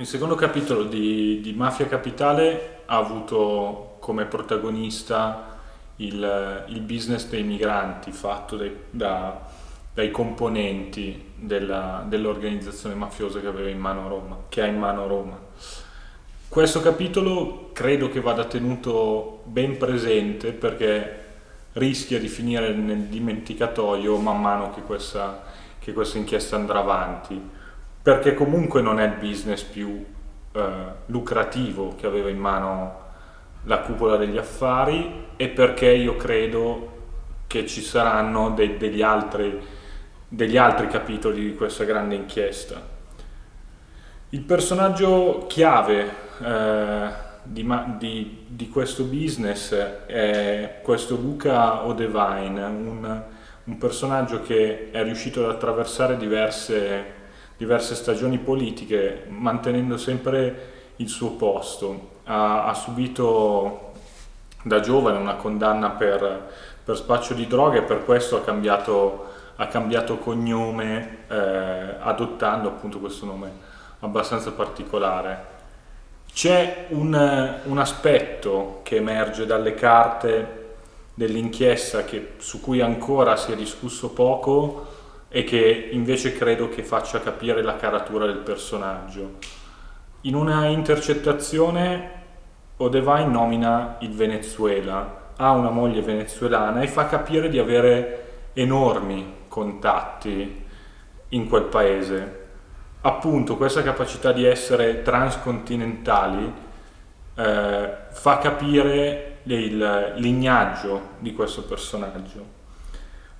Il secondo capitolo di, di, Mafia Capitale ha avuto come protagonista il, il business dei migranti fatto dai, da, dai componenti dell'organizzazione mafiosa che, aveva in mano Roma, che ha in mano Roma. Questo capitolo credo che vada tenuto ben presente perché rischia di finire nel dimenticatoio man mano che questa, che questa inchiesta andrà avanti perché comunque non è il business più eh, lucrativo che aveva in mano la cupola degli affari e perché io credo che ci saranno de degli, altri, degli altri capitoli di questa grande inchiesta. Il personaggio chiave eh, di, di, di, questo business è questo Luca O'Devine, un, un personaggio che è riuscito ad attraversare diverse diverse stagioni politiche, mantenendo sempre il suo posto. Ha, ha subito da giovane una condanna per, per, spaccio di droghe e per questo ha cambiato, ha cambiato cognome eh, adottando appunto questo nome abbastanza particolare. C'è un, un, aspetto che emerge dalle carte dell'inchiesta su cui ancora si è discusso poco e che invece credo che faccia capire la caratura del personaggio. In una intercettazione O'Devine nomina il Venezuela, ha una moglie venezuelana e fa capire di avere enormi contatti in quel paese. Appunto questa capacità di essere transcontinentali eh, fa capire il lignaggio di questo personaggio.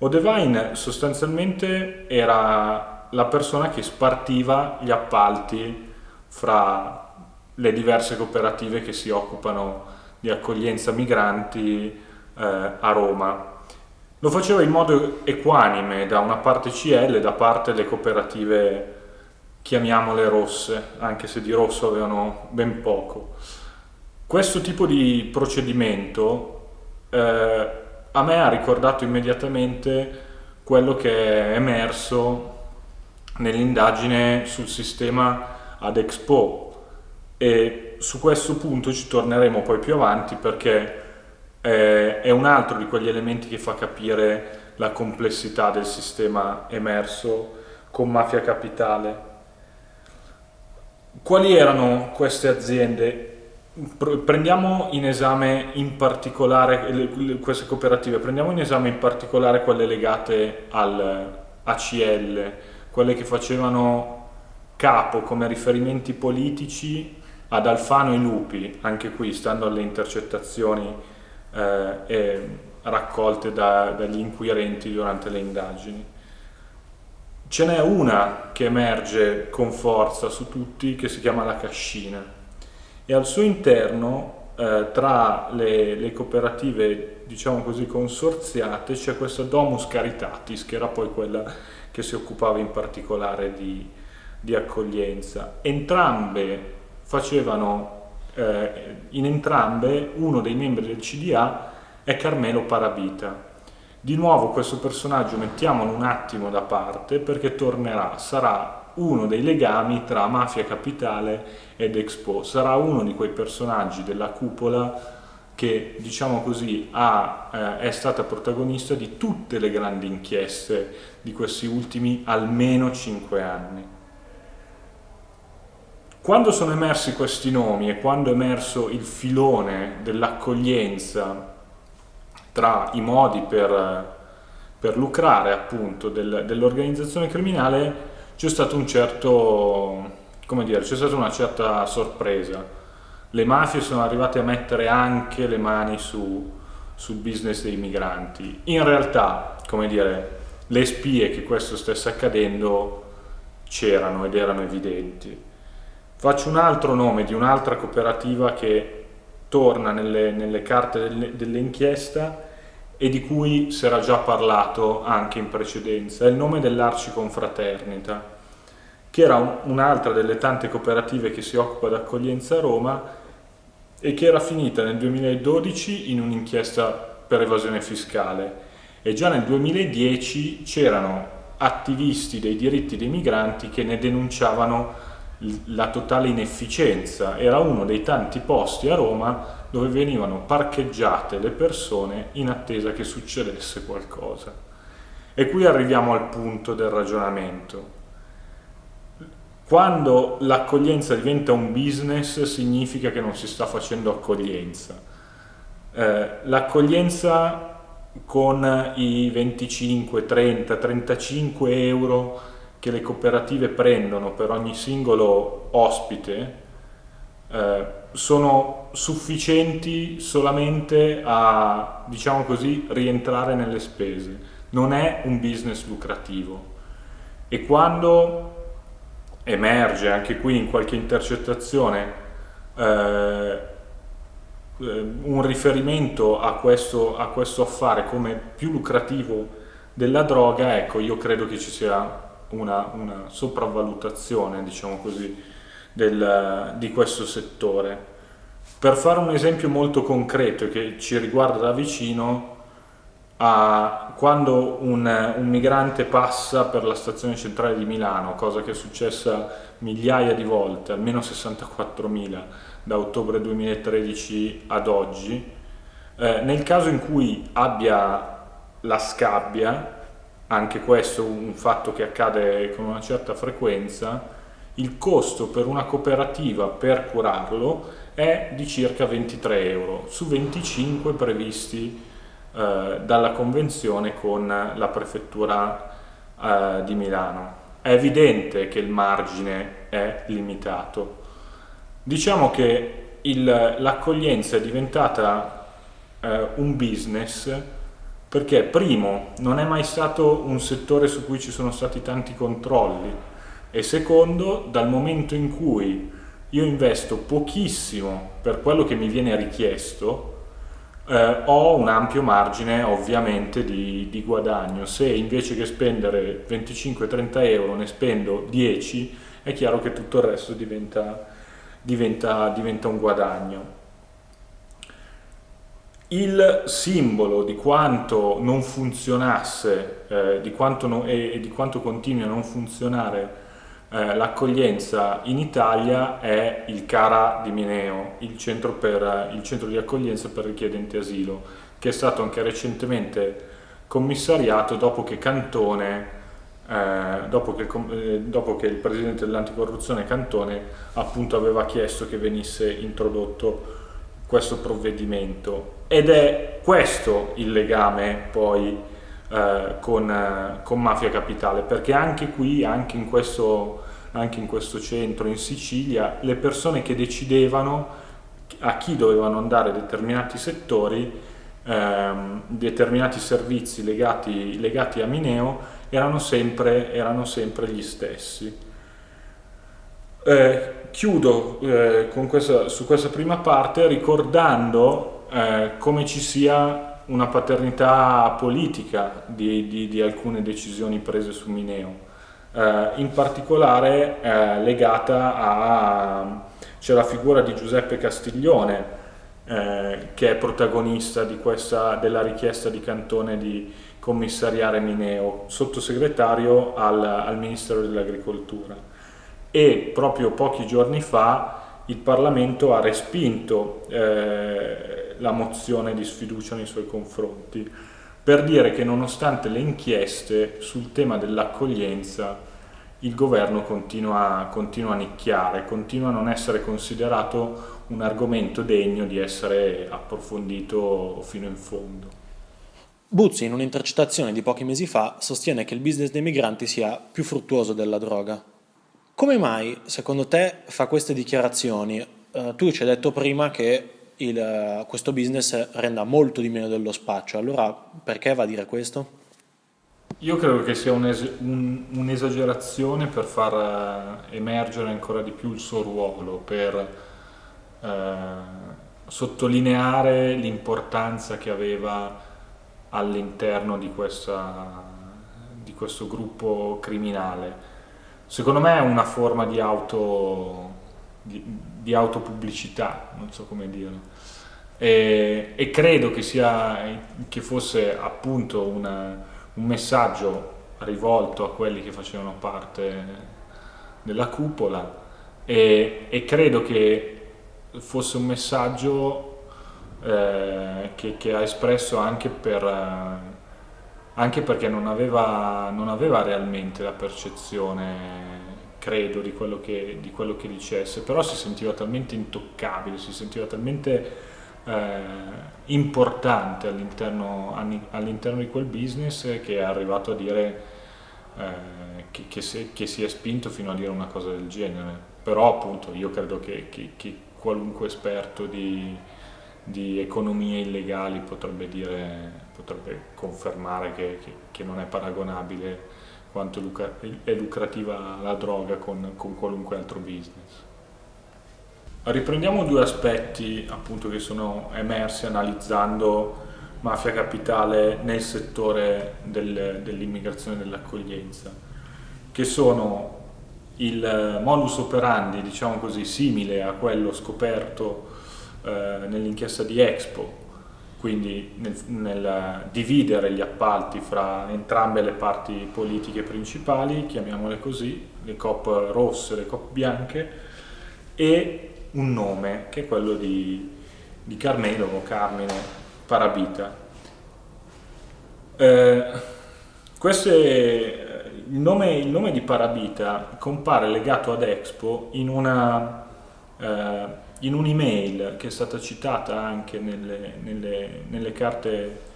O'Devine sostanzialmente era la persona che spartiva gli appalti fra le diverse cooperative che si occupano di accoglienza migranti eh, a Roma. Lo faceva in modo equanime, da una parte CL, da parte le cooperative, chiamiamole rosse, anche se di rosso avevano ben poco. Questo tipo di procedimento eh, a me ha ricordato immediatamente quello che è emerso nell'indagine sul sistema ad Expo e su questo punto ci torneremo poi più avanti perché eh, è un altro di quegli elementi che fa capire la complessità del sistema emerso con Mafia Capitale. Quali erano queste aziende? Prendiamo in esame in particolare queste cooperative, prendiamo in esame in particolare quelle legate al ACL, quelle che facevano capo come riferimenti politici ad Alfano e Lupi, anche qui stando alle intercettazioni eh, raccolte da, dagli inquirenti durante le indagini. Ce n'è una che emerge con forza su tutti che si chiama la cascina e al suo interno eh, tra le, le, cooperative diciamo così consorziate c'è questa Domus Caritatis che era poi quella che si occupava in particolare di, di accoglienza. Entrambe facevano eh, in entrambe uno dei membri del CDA è Carmelo Parabita. Di nuovo questo personaggio mettiamolo un attimo da parte perché tornerà, sarà uno dei legami tra Mafia Capitale ed Expo. Sarà uno di quei personaggi della cupola che, diciamo così, ha, eh, è stata protagonista di tutte le grandi inchieste di questi ultimi almeno cinque anni. Quando sono emersi questi nomi e quando è emerso il filone dell'accoglienza tra i modi per, per lucrare appunto del, dell'organizzazione criminale c'è stato un certo, come dire, c'è stata una certa sorpresa. Le mafie sono arrivate a mettere anche le mani su, sul business dei migranti. In realtà, come dire, le spie che questo stesse accadendo c'erano ed erano evidenti. Faccio un altro nome di un'altra cooperativa che torna nelle, nelle carte dell'inchiesta e di cui si era già parlato anche in precedenza, è il nome dell'Arciconfraternita, che era un'altra delle tante cooperative che si occupa d'accoglienza a Roma e che era finita nel 2012 in un'inchiesta per evasione fiscale e già nel 2010 c'erano attivisti dei diritti dei migranti che ne denunciavano la totale inefficienza. Era uno dei tanti posti a Roma dove venivano parcheggiate le persone in attesa che succedesse qualcosa. E qui arriviamo al punto del ragionamento. Quando l'accoglienza diventa un business significa che non si sta facendo accoglienza. Eh, l'accoglienza con i 25, 30, 35 euro che le cooperative prendono per ogni singolo ospite eh, sono sufficienti solamente a, diciamo così, rientrare nelle spese. Non è un business lucrativo. E quando emerge anche qui in qualche intercettazione eh, eh un riferimento a questo, a questo affare come più lucrativo della droga, ecco, io credo che ci sia una, una sopravvalutazione, diciamo così, del, di questo settore. Per fare un esempio molto concreto che ci riguarda da vicino, a, quando un, un, migrante passa per la stazione centrale di Milano, cosa che è successa migliaia di volte, almeno 64.000 da ottobre 2013 ad oggi, eh, nel caso in cui abbia la scabbia, anche questo un fatto che accade con una certa frequenza, il costo per una cooperativa per curarlo è di circa 23 euro su 25 previsti eh, dalla convenzione con la prefettura eh, di Milano. È evidente che il margine è limitato. Diciamo che l'accoglienza è diventata eh, un business perché primo non è mai stato un settore su cui ci sono stati tanti controlli e secondo dal momento in cui io investo pochissimo per quello che mi viene richiesto eh, ho un ampio margine ovviamente di, di guadagno. Se invece che spendere 25-30 euro ne spendo 10 è chiaro che tutto il resto diventa, diventa, diventa un guadagno. Il simbolo di quanto non funzionasse eh, di quanto no, e, e, di quanto continui a non funzionare eh, l'accoglienza in Italia è il CARA di Mineo, il centro, per, il centro di accoglienza per richiedenti asilo, che è stato anche recentemente commissariato dopo che Cantone eh, dopo, che, eh, dopo, che, il presidente dell'anticorruzione Cantone appunto aveva chiesto che venisse introdotto questo provvedimento. Ed è questo il legame poi eh, con, eh, con, Mafia Capitale perché anche qui, anche in, questo, anche in questo centro in Sicilia, le persone che decidevano a chi dovevano andare determinati settori, ehm, determinati servizi legati, legati, a Mineo erano sempre, erano sempre gli stessi. Eh, chiudo eh, questa, su questa prima parte ricordando eh, come ci sia una paternità politica di, di, di alcune decisioni prese su Mineo, eh, in particolare eh, legata a... c'è la figura di Giuseppe Castiglione, eh, che è protagonista questa, della richiesta di Cantone di commissariare Mineo, sottosegretario al, al Ministero dell'Agricoltura. E proprio pochi giorni fa il Parlamento ha respinto eh, la mozione di sfiducia nei suoi confronti per dire che nonostante le inchieste sul tema dell'accoglienza il governo continua, continua, a nicchiare, continua a non essere considerato un argomento degno di essere approfondito fino in fondo. Buzzi, in un'intercettazione di pochi mesi fa, sostiene che il business dei migranti sia più fruttuoso della droga. Come mai, secondo te, fa queste dichiarazioni? Uh, tu ci hai detto prima che il, questo business renda molto di meno dello spaccio, allora perché va a dire questo? Io credo che sia un'esagerazione un per far eh, emergere ancora di più il suo ruolo, per eh, sottolineare l'importanza che aveva all'interno di, di questo gruppo criminale secondo me è una forma di, auto, di, di autopubblicità, non so come dirlo. E, e, credo che, sia, che fosse appunto una, un messaggio rivolto a quelli che facevano parte della cupola e, e credo che fosse un messaggio eh, che, che, ha espresso anche, per, eh, anche perché non aveva, non aveva, realmente la percezione, credo, di quello, che, di quello che dicesse, però si sentiva talmente intoccabile, si sentiva talmente eh, importante all'interno, all'interno, di quel business che è arrivato a dire eh, che, che, si, che, si, è spinto fino a dire una cosa del genere. Però appunto io credo che, che qualunque esperto di, di, economie illegali potrebbe, dire, potrebbe confermare che, non è paragonabile quanto è lucrativa la droga con, con qualunque altro business. Riprendiamo due aspetti appunto che sono emersi analizzando mafia capitale nel settore del, dell'immigrazione e dell'accoglienza, che sono il modus operandi, diciamo così, simile a quello scoperto eh, nell'inchiesta di Expo, quindi nel, nel, dividere gli appalti fra entrambe le parti politiche principali, chiamiamole così, le COP rosse le COP bianche, e un nome che è quello di, di Carmelo o Carmine Parabita. Eh, queste, il, nome, il, nome, di Parabita compare legato ad Expo in una... Eh, in un'email che è stata citata anche nelle, nelle, nelle carte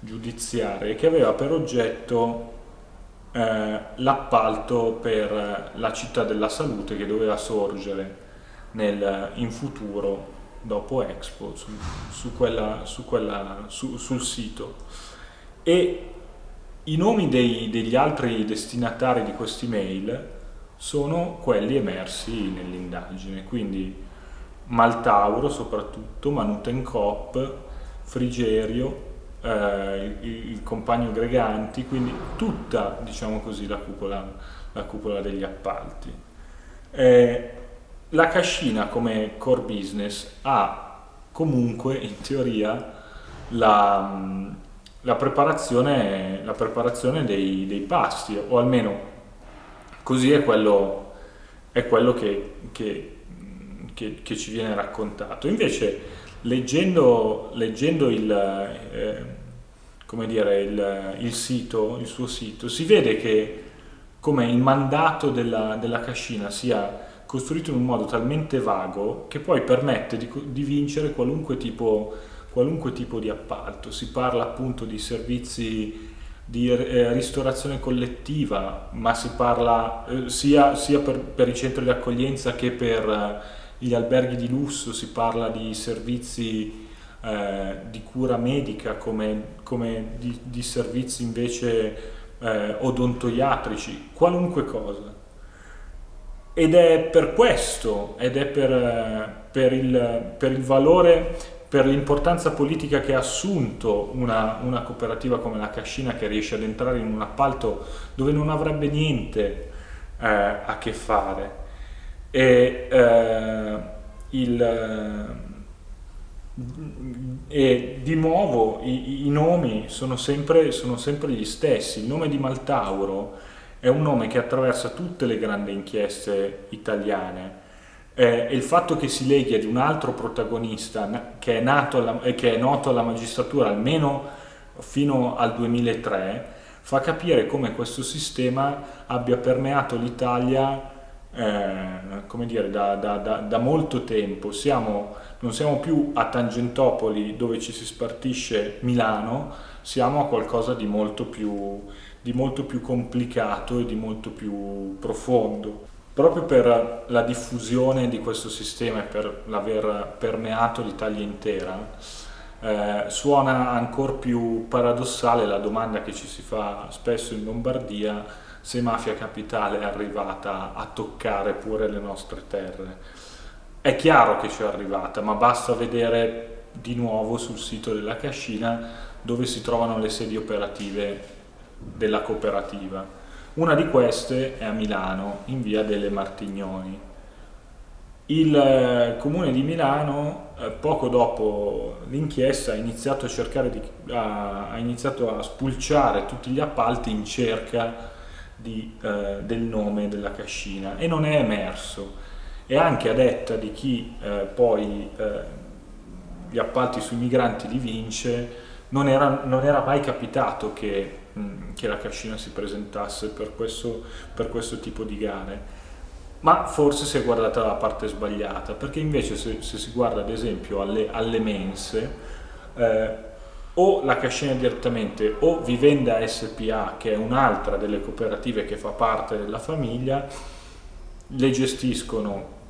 giudiziarie che aveva per oggetto eh, l'appalto per la città della salute che doveva sorgere nel, in futuro dopo Expo su, su quella, su quella, sul sito. E i nomi dei, degli altri destinatari di questi mail sono quelli emersi nell'indagine quindi Maltauro soprattutto, Manutencop, Frigerio, eh, il, il, compagno Greganti, quindi tutta diciamo così, la, cupola, la cupola degli appalti. Eh, la cascina come core business ha comunque in teoria la, la preparazione, la preparazione dei, dei, pasti o almeno così è quello, è quello che, che, che, che, ci viene raccontato invece leggendo, leggendo il, eh, dire, il, il, sito, il suo sito si vede che come il mandato della, della cascina sia costruito in un modo talmente vago che poi permette di, di vincere qualunque tipo, qualunque tipo, di appalto. Si parla appunto di servizi di eh, ristorazione collettiva, ma si parla eh, sia, sia per, per, i centri di accoglienza che per gli alberghi di lusso, si parla di servizi eh, di cura medica come, come di, di, servizi invece eh, odontoiatrici, qualunque cosa. Ed è per questo, ed è per, per, il, per il, valore, per l'importanza politica che ha assunto una, una, cooperativa come la Cascina che riesce ad entrare in un appalto dove non avrebbe niente eh, a che fare. E, eh, il, e di nuovo i, i nomi sono sempre, sono sempre, gli stessi. Il nome di Maltauro è un nome che attraversa tutte le grandi inchieste italiane eh, e il fatto che si leghi ad un altro protagonista che è, alla, che è noto alla magistratura almeno fino al 2003 fa capire come questo sistema abbia permeato l'Italia eh, come dire, da, da, da, da, molto tempo. Siamo, non siamo più a Tangentopoli dove ci si spartisce Milano, siamo a qualcosa di molto più di molto più complicato e di molto più profondo. Proprio per la diffusione di questo sistema e per l'aver permeato l'Italia intera, eh, suona ancora più paradossale la domanda che ci si fa spesso in Lombardia se Mafia Capitale è arrivata a toccare pure le nostre terre. È chiaro che ci è arrivata, ma basta vedere di nuovo sul sito della Cascina dove si trovano le sedi operative della cooperativa. Una di queste è a Milano, in via delle Martignoni. Il eh, comune di Milano, eh, poco dopo l'inchiesta, ha iniziato a di, ha, iniziato a spulciare tutti gli appalti in cerca di, eh, del nome della cascina. E non è emerso. e anche a detta di chi eh, poi eh, gli appalti sui migranti li vince, non era, non era mai capitato che, mh, che, la cascina si presentasse per questo, per questo tipo di gare. Ma forse si è guardata la parte sbagliata, perché invece se, se si guarda ad esempio alle, alle mense, eh, o la cascina direttamente o Vivenda SPA, che è un'altra delle cooperative che fa parte della famiglia, le gestiscono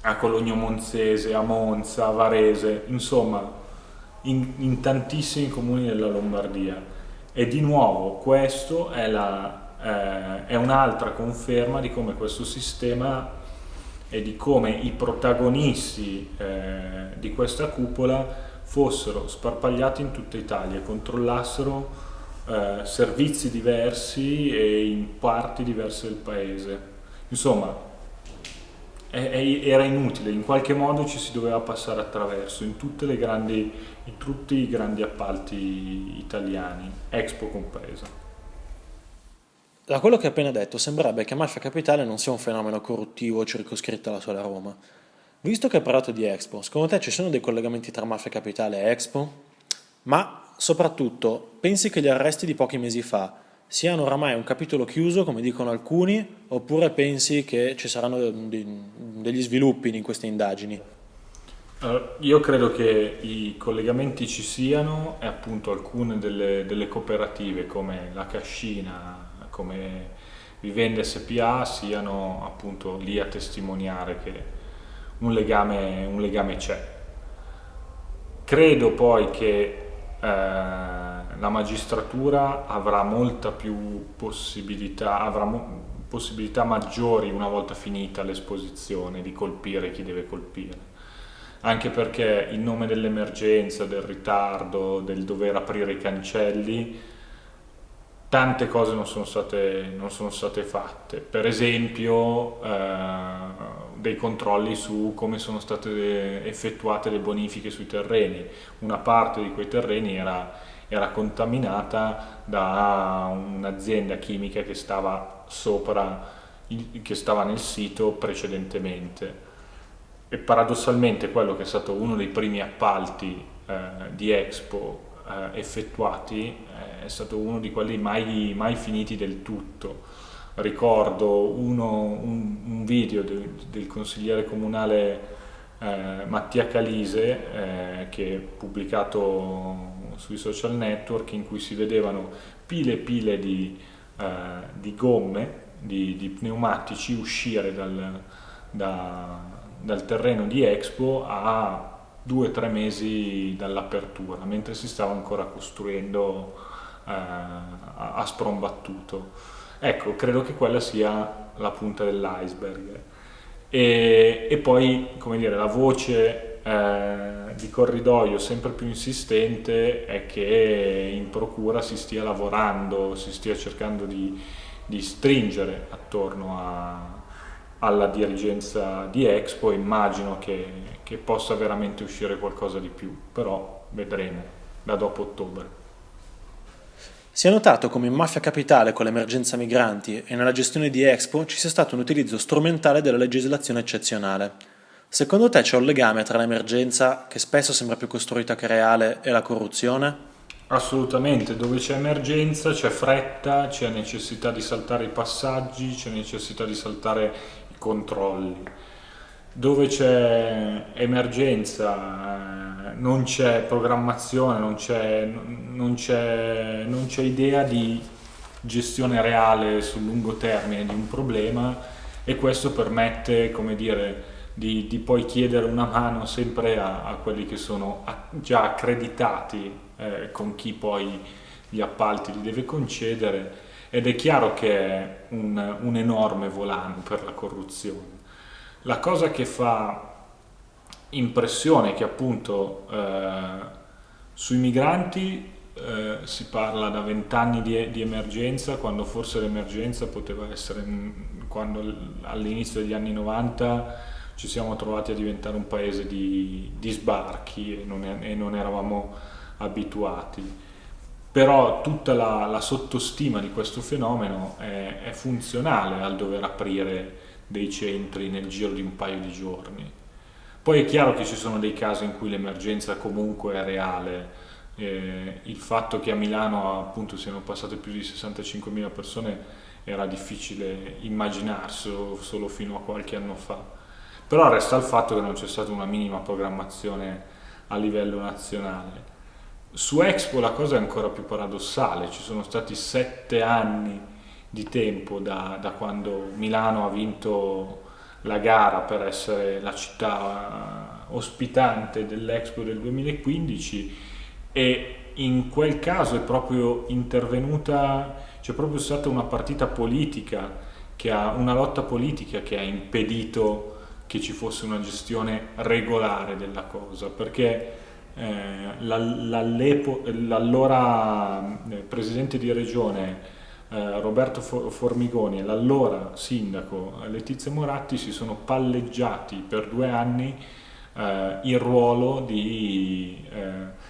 a Cologno Monzese, a Monza, a Varese, insomma in, in tantissimi comuni della Lombardia. E di nuovo questo è, eh, è un'altra conferma di come questo sistema e di come i protagonisti eh, di questa cupola fossero sparpagliati in tutta Italia e controllassero eh, servizi diversi e in parti diverse del paese. Insomma, era inutile, in qualche modo ci si doveva passare attraverso in, grandi, in tutti i grandi appalti italiani, Expo compresa. Da quello che hai appena detto sembrerebbe che Mafia Capitale non sia un fenomeno corruttivo circoscritto alla sola Roma. Visto che hai parlato di Expo, secondo te ci sono dei collegamenti tra Mafia Capitale e Expo? Ma soprattutto, pensi che gli arresti di pochi mesi fa siano oramai un capitolo chiuso, come dicono alcuni, oppure pensi che ci saranno degli sviluppi in queste indagini? io credo che i collegamenti ci siano e appunto alcune delle, delle cooperative come la Cascina, come Vivende SPA siano appunto lì a testimoniare che un legame, un legame c'è. Credo poi che eh, la magistratura avrà molta più possibilità, avrà possibilità maggiori una volta finita l'esposizione di colpire chi deve colpire. Anche perché in nome dell'emergenza, del ritardo, del dover aprire i cancelli, tante cose non sono state, non sono state fatte. Per esempio eh, dei controlli su come sono state effettuate le bonifiche sui terreni. Una parte di quei terreni era era contaminata da un'azienda chimica che stava sopra, che stava nel sito precedentemente. E paradossalmente quello che è stato uno dei primi appalti eh, di Expo eh, effettuati eh, è stato uno di quelli mai, mai finiti del tutto. Ricordo uno, un, un, video del, del consigliere comunale eh, Mattia Calise eh, che è pubblicato sui social network in cui si vedevano pile e pile di, eh, di gomme, di, di, pneumatici uscire dal, da, dal terreno di Expo a due o tre mesi dall'apertura, mentre si stava ancora costruendo eh, a, sprombattuto. Ecco, credo che quella sia la punta dell'iceberg. E, e, poi, come dire, la voce eh, di corridoio sempre più insistente è che in procura si stia lavorando, si stia cercando di, di stringere attorno a, alla dirigenza di Expo, immagino che, che possa veramente uscire qualcosa di più, però vedremo da dopo ottobre. Si è notato come in Mafia Capitale con l'emergenza migranti e nella gestione di Expo ci sia stato un utilizzo strumentale della legislazione eccezionale. Secondo te c'è un legame tra l'emergenza, che spesso sembra più costruita che reale, e la corruzione? Assolutamente, dove c'è emergenza c'è fretta, c'è necessità di saltare i passaggi, c'è necessità di saltare i controlli. Dove c'è emergenza non c'è programmazione, non c'è idea di gestione reale sul lungo termine di un problema e questo permette, come dire, di, di, poi chiedere una mano sempre a, a quelli che sono già accreditati eh, con chi poi gli appalti li deve concedere ed è chiaro che è un, un enorme volano per la corruzione. La cosa che fa impressione che appunto eh, sui migranti eh, si parla da vent'anni di, di, emergenza, quando forse l'emergenza poteva essere quando all'inizio degli anni 90 ci siamo trovati a diventare un paese di, di sbarchi e non, e non, eravamo abituati. Però tutta la, la sottostima di questo fenomeno è, è, funzionale al dover aprire dei centri nel giro di un paio di giorni. Poi è chiaro che ci sono dei casi in cui l'emergenza comunque è reale, eh, il fatto che a Milano appunto siano passate più di 65.000 persone era difficile immaginarselo solo fino a qualche anno fa, però resta il fatto che non c'è stata una minima programmazione a livello nazionale. Su Expo la cosa è ancora più paradossale, ci sono stati sette anni di tempo da, da quando Milano ha vinto la gara per essere la città ospitante dell'Expo del 2015 e in quel caso è proprio intervenuta, c'è proprio stata una partita politica, ha, una lotta politica che ha impedito che ci fosse una gestione regolare della cosa, perché eh, l'allora eh, presidente di regione eh, Roberto Formigoni e l'allora sindaco Letizia Moratti si sono palleggiati per due anni eh, il ruolo di eh,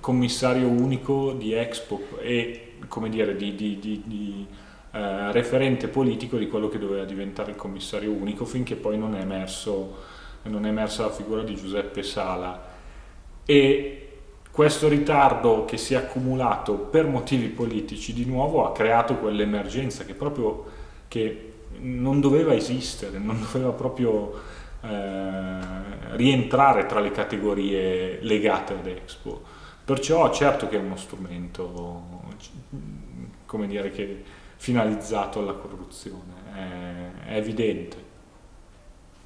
commissario unico di Expo e come dire, di, di, di, di eh, referente politico di quello che doveva diventare il commissario unico finché poi non è, emerso, non è emersa la figura di Giuseppe Sala. E questo ritardo che si è accumulato per motivi politici di nuovo ha creato quell'emergenza che proprio che non doveva esistere, non doveva proprio eh, rientrare tra le categorie legate ad Expo. Perciò certo che è uno strumento, come dire, che finalizzato alla corruzione, è, è evidente.